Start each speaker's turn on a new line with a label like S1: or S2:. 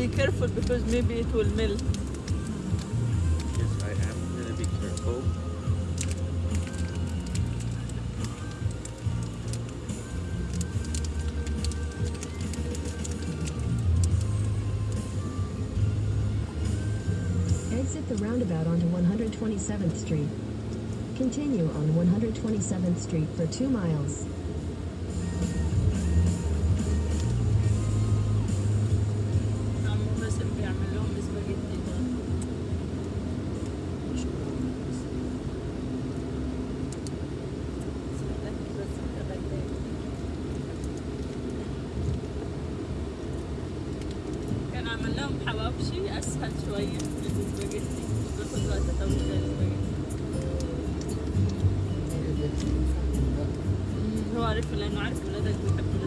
S1: be careful because maybe it will melt.
S2: Yes, I am gonna be careful.
S3: Exit the roundabout onto 127th Street. Continue on 127th Street for 2 miles.
S1: أسهل شوية من السباجيتي وقت طويل زي السباجيتي هو عارف لأنه عارف ولادك بيحبوا